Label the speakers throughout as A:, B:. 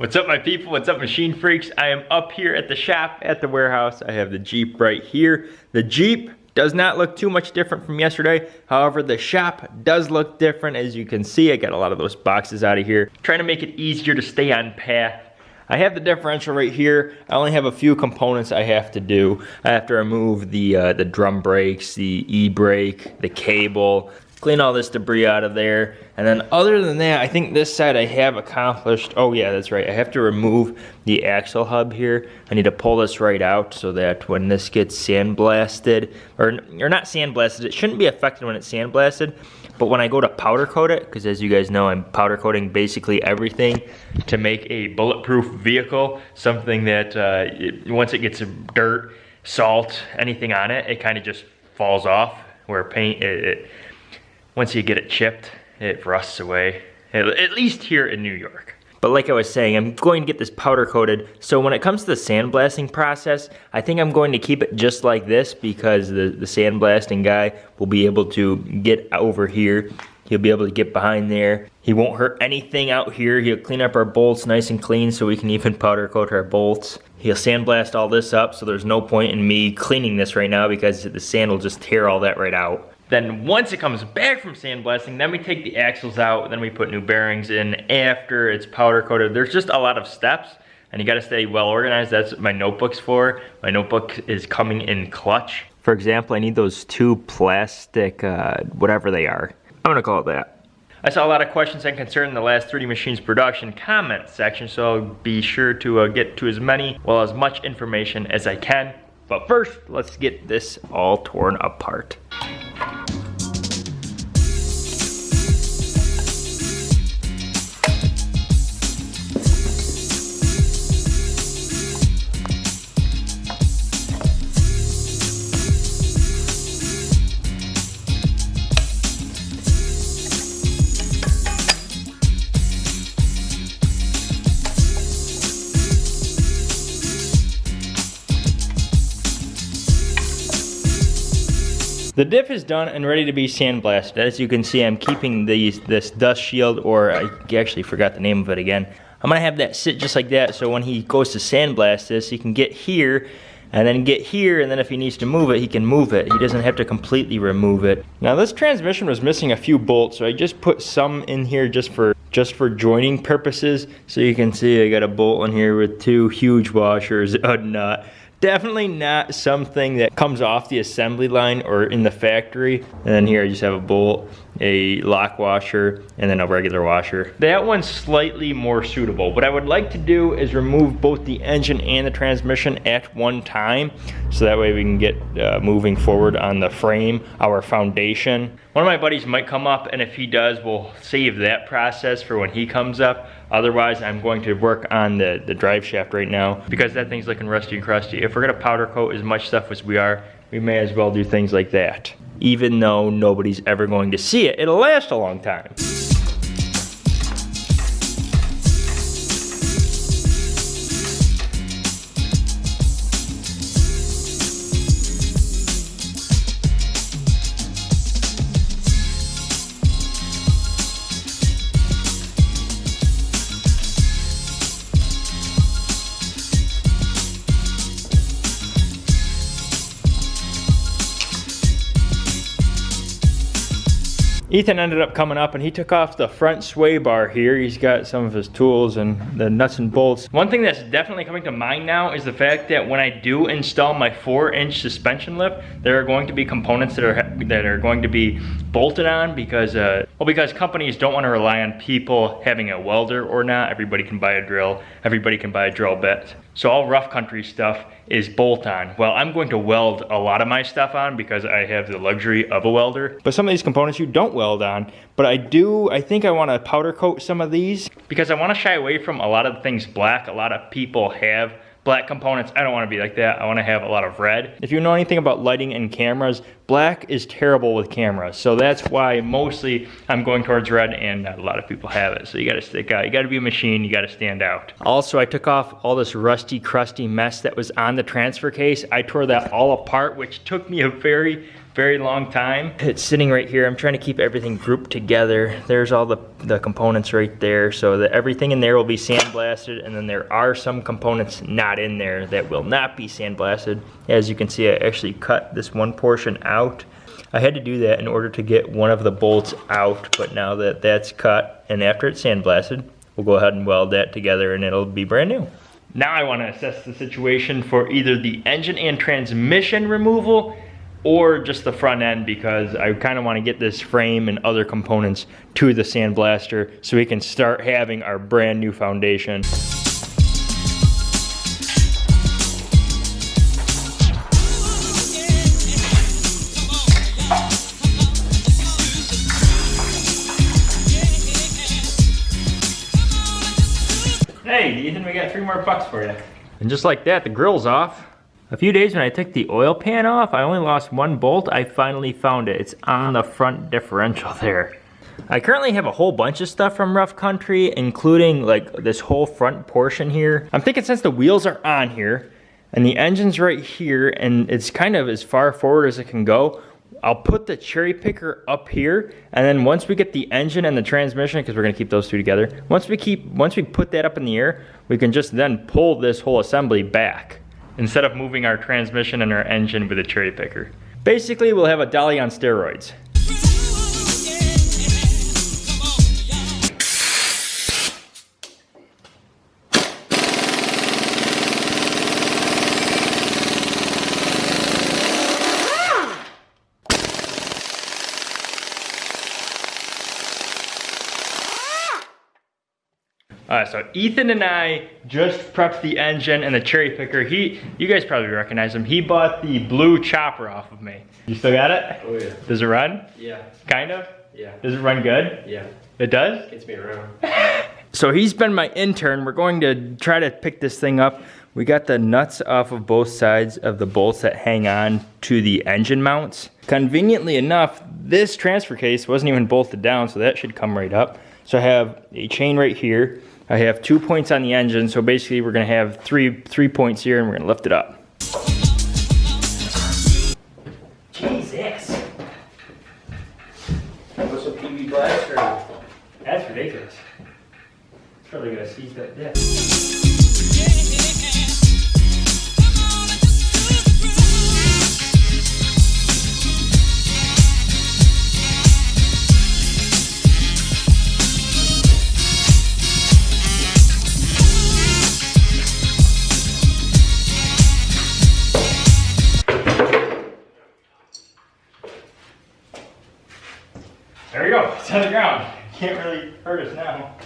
A: What's up my people, what's up machine freaks? I am up here at the shop at the warehouse. I have the Jeep right here. The Jeep does not look too much different from yesterday. However, the shop does look different. As you can see, I got a lot of those boxes out of here. Trying to make it easier to stay on path. I have the differential right here. I only have a few components I have to do. I have to remove the, uh, the drum brakes, the e-brake, the cable, clean all this debris out of there. And then other than that, I think this side I have accomplished. Oh yeah, that's right. I have to remove the axle hub here. I need to pull this right out so that when this gets sandblasted, or, or not sandblasted, it shouldn't be affected when it's sandblasted. But when I go to powder coat it, because as you guys know, I'm powder coating basically everything to make a bulletproof vehicle, something that uh, it, once it gets dirt, salt, anything on it, it kind of just falls off. Where paint, it, it once you get it chipped, it rusts away, at least here in New York. But like I was saying, I'm going to get this powder coated. So when it comes to the sandblasting process, I think I'm going to keep it just like this because the, the sandblasting guy will be able to get over here. He'll be able to get behind there. He won't hurt anything out here. He'll clean up our bolts nice and clean so we can even powder coat our bolts. He'll sandblast all this up so there's no point in me cleaning this right now because the sand will just tear all that right out. Then once it comes back from sandblasting, then we take the axles out, then we put new bearings in after it's powder coated. There's just a lot of steps and you gotta stay well organized. That's what my notebook's for. My notebook is coming in clutch. For example, I need those two plastic, uh, whatever they are. I'm gonna call it that. I saw a lot of questions and concern in the last 3D Machines production comment section, so I'll be sure to uh, get to as many, well as much information as I can. But first, let's get this all torn apart. The diff is done and ready to be sandblasted. As you can see, I'm keeping these, this dust shield, or I actually forgot the name of it again. I'm gonna have that sit just like that, so when he goes to sandblast this, he can get here, and then get here, and then if he needs to move it, he can move it. He doesn't have to completely remove it. Now this transmission was missing a few bolts, so I just put some in here just for just for joining purposes. So you can see I got a bolt in here with two huge washers, a nut, Definitely not something that comes off the assembly line or in the factory. And then here I just have a bolt, a lock washer, and then a regular washer. That one's slightly more suitable. What I would like to do is remove both the engine and the transmission at one time. So that way we can get uh, moving forward on the frame, our foundation. One of my buddies might come up and if he does, we'll save that process for when he comes up. Otherwise, I'm going to work on the, the drive shaft right now because that thing's looking rusty and crusty. If we're gonna powder coat as much stuff as we are, we may as well do things like that. Even though nobody's ever going to see it, it'll last a long time. Ethan ended up coming up and he took off the front sway bar here. He's got some of his tools and the nuts and bolts. One thing that's definitely coming to mind now is the fact that when I do install my four inch suspension lift, there are going to be components that are that are going to be bolted on because, uh, well, because companies don't want to rely on people having a welder or not. Everybody can buy a drill. Everybody can buy a drill bit. So all rough country stuff is bolt on. Well, I'm going to weld a lot of my stuff on because I have the luxury of a welder. But some of these components you don't weld on. But I do, I think I want to powder coat some of these because I want to shy away from a lot of things black. A lot of people have black components. I don't want to be like that. I want to have a lot of red. If you know anything about lighting and cameras, black is terrible with cameras. So that's why mostly I'm going towards red and a lot of people have it. So you got to stick out. You got to be a machine. You got to stand out. Also, I took off all this rusty, crusty mess that was on the transfer case. I tore that all apart, which took me a very, very long time. It's sitting right here. I'm trying to keep everything grouped together. There's all the, the components right there. So that everything in there will be sandblasted and then there are some components not in there that will not be sandblasted. As you can see, I actually cut this one portion out. I had to do that in order to get one of the bolts out, but now that that's cut and after it's sandblasted, we'll go ahead and weld that together and it'll be brand new. Now I want to assess the situation for either the engine and transmission removal or just the front end because I kind of want to get this frame and other components to the sandblaster so we can start having our brand new foundation. Hey, Ethan, we got three more bucks for you. And just like that, the grill's off. A few days when I took the oil pan off, I only lost one bolt. I finally found it. It's on the front differential there. I currently have a whole bunch of stuff from Rough Country, including like this whole front portion here. I'm thinking since the wheels are on here, and the engine's right here, and it's kind of as far forward as it can go, I'll put the cherry picker up here, and then once we get the engine and the transmission, because we're gonna keep those two together, once we keep, once we put that up in the air, we can just then pull this whole assembly back instead of moving our transmission and our engine with a cherry picker. Basically, we'll have a dolly on steroids. Uh, so Ethan and I just prepped the engine and the cherry picker. He, you guys probably recognize him. He bought the blue chopper off of me. You still got it?
B: Oh yeah.
A: Does it run?
B: Yeah.
A: Kind of?
B: Yeah.
A: Does it run good?
B: Yeah.
A: It does?
B: Gets me around.
A: So he's been my intern. We're going to try to pick this thing up. We got the nuts off of both sides of the bolts that hang on to the engine mounts. Conveniently enough, this transfer case wasn't even bolted down, so that should come right up. So I have a chain right here. I have two points on the engine, so basically we're gonna have three, three points here and we're gonna lift it up. Jesus,
B: What's a PB Blaster?
A: that's ridiculous. It's probably gonna seize that disc. Can't really hurt us now.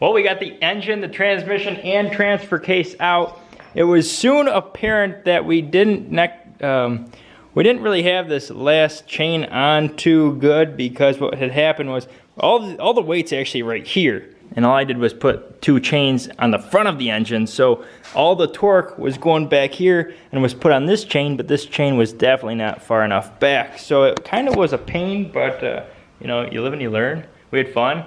A: Well, we got the engine, the transmission, and transfer case out. It was soon apparent that we didn't um, we didn't really have this last chain on too good because what had happened was all the, all the weight's actually right here. And all I did was put two chains on the front of the engine. So all the torque was going back here and was put on this chain, but this chain was definitely not far enough back. So it kind of was a pain, but uh, you know, you live and you learn. We had fun.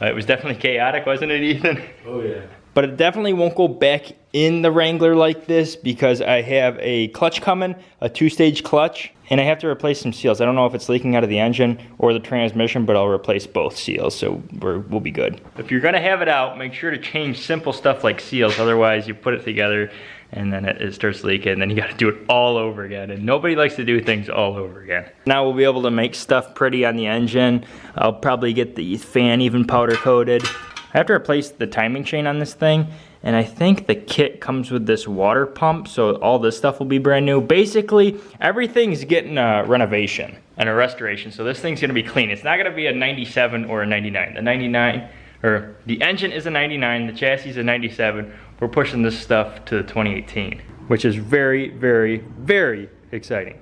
A: Uh, it was definitely chaotic, wasn't it, Ethan?
B: Oh yeah.
A: But it definitely won't go back in the Wrangler like this because I have a clutch coming, a two-stage clutch, and I have to replace some seals. I don't know if it's leaking out of the engine or the transmission, but I'll replace both seals, so we're, we'll be good. If you're gonna have it out, make sure to change simple stuff like seals, otherwise you put it together and then it, it starts leaking, and then you gotta do it all over again, and nobody likes to do things all over again. Now we'll be able to make stuff pretty on the engine. I'll probably get the fan even powder coated. I have to replace the timing chain on this thing, and I think the kit comes with this water pump, so all this stuff will be brand new. Basically, everything's getting a renovation and a restoration, so this thing's gonna be clean. It's not gonna be a 97 or a 99. The 99, or the engine is a 99, the chassis is a 97. We're pushing this stuff to the 2018, which is very, very, very exciting.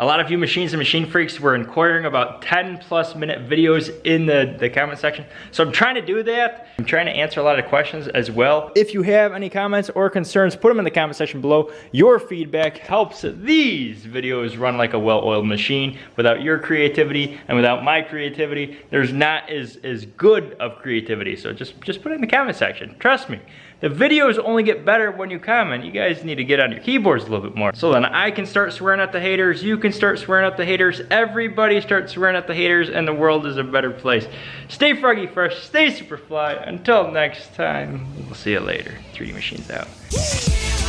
A: A lot of you machines and machine freaks were inquiring about 10 plus minute videos in the, the comment section. So I'm trying to do that. I'm trying to answer a lot of questions as well. If you have any comments or concerns, put them in the comment section below. Your feedback helps these videos run like a well-oiled machine. Without your creativity and without my creativity, there's not as, as good of creativity. So just, just put it in the comment section. Trust me. The videos only get better when you comment. You guys need to get on your keyboards a little bit more. So then I can start swearing at the haters, you can start swearing at the haters, everybody starts swearing at the haters, and the world is a better place. Stay froggy fresh, stay super fly. Until next time, we'll see you later. 3D Machines out.